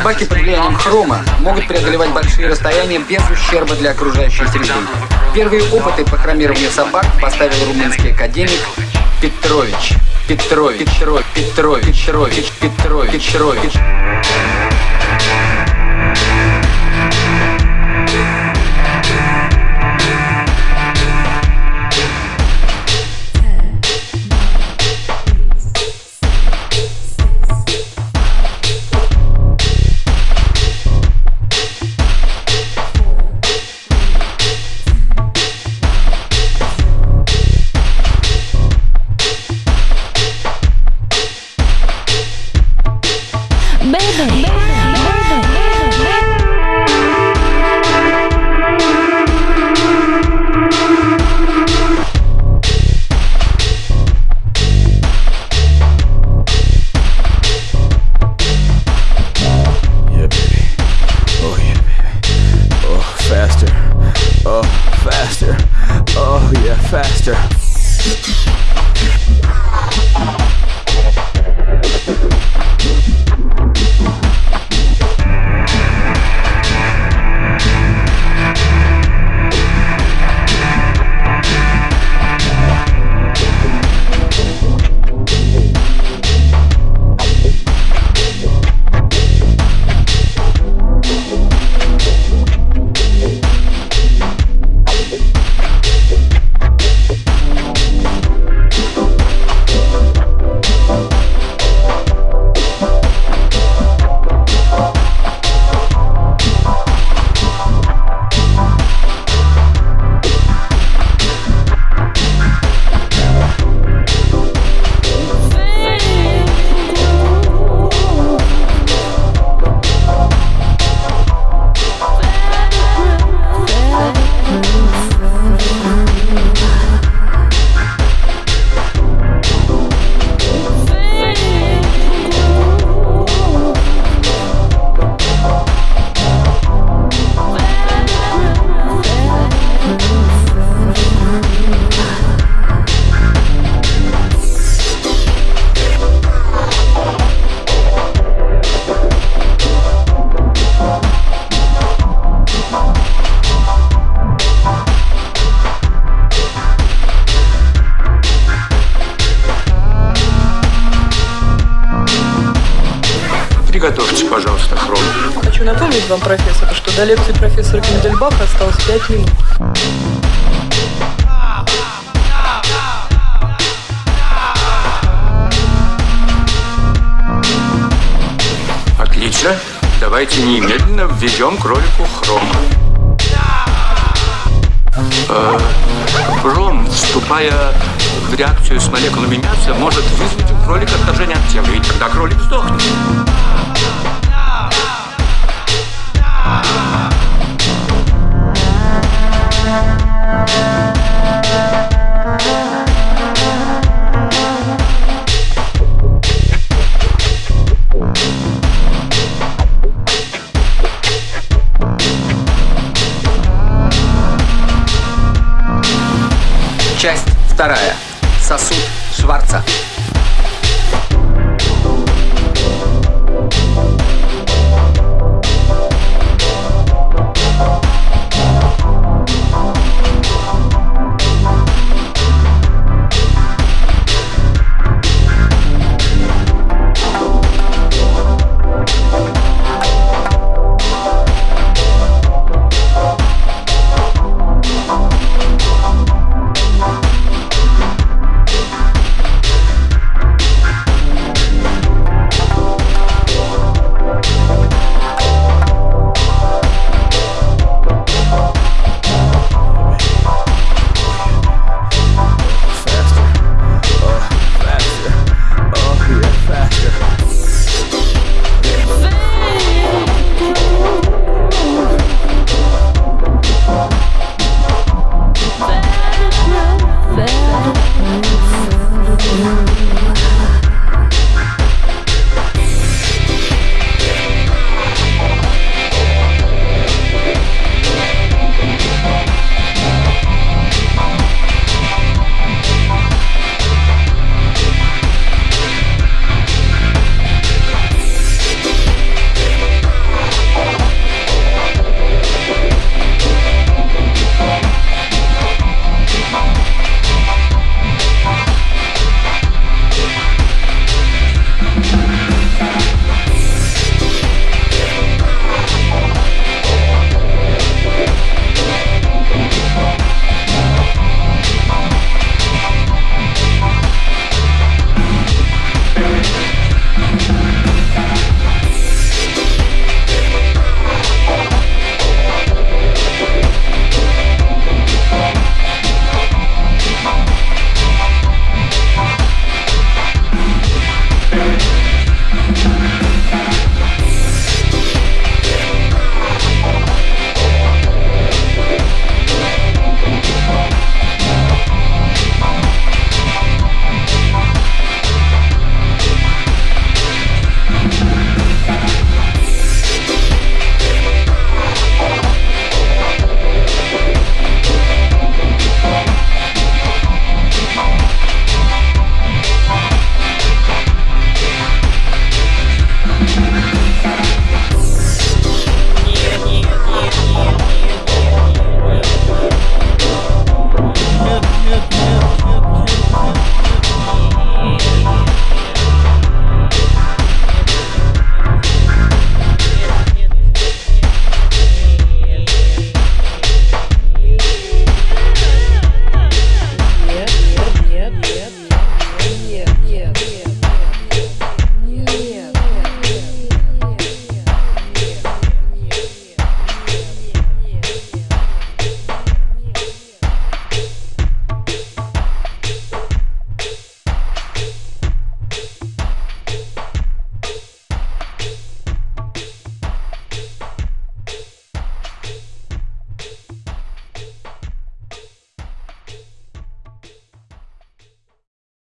Собаки под влиянием хрома могут преодолевать большие расстояния без ущерба для окружающей среды. Первые опыты по хромированию собак поставил румынский академик Петрович. Петрович, Петрович, Петрович, Петрович, Петрович, Петрович. Вам, профессор, что до лекции профессора Кендельбаха осталось 5 минут. Отлично. Давайте немедленно введем кролику хром. Э, Хром, вступая в реакцию с молекулами мяса, может вызвать у кролика отторжение от тела, и тогда кролик сдохнет.